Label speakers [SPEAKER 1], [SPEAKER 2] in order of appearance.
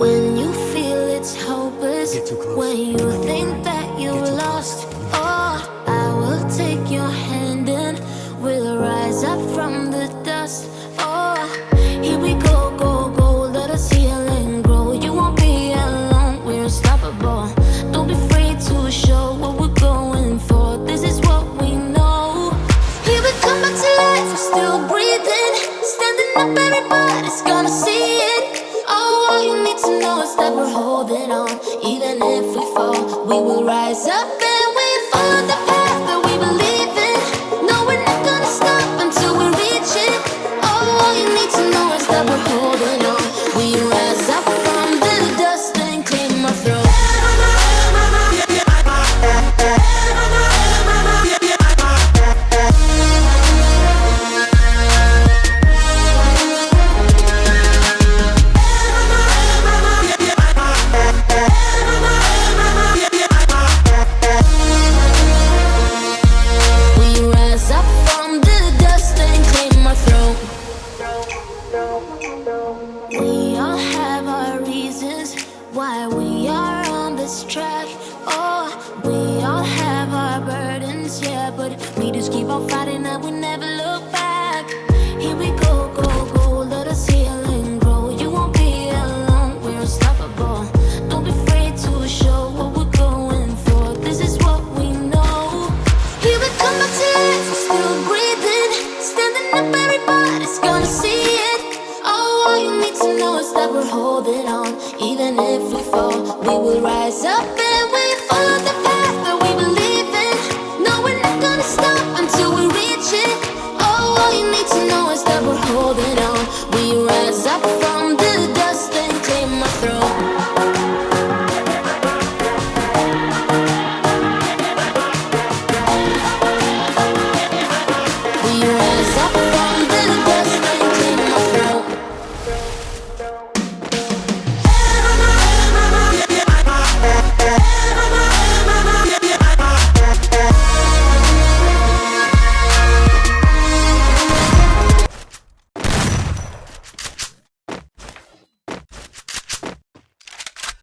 [SPEAKER 1] it's hopeless
[SPEAKER 2] Get too close.
[SPEAKER 1] when you think that
[SPEAKER 2] you're
[SPEAKER 1] lost. Oh, I will take your hand and we'll rise up from the dust. Oh, here we go, go, go. Let us heal and grow. You won't be alone. We're unstoppable. Don't be afraid to show what we're going for. This is what we know. Here we come back to life. We're still breathing, standing up. Everybody's gonna see up fighting and we never look back. Here we go, go, go, let us heal and grow. You won't be alone, we're unstoppable. Don't be afraid to show what we're going for. This is what we know. Here still breathing, standing up. Everybody's gonna see it. All you need to know is that we're holding on. Even if we fall, we will rise up was up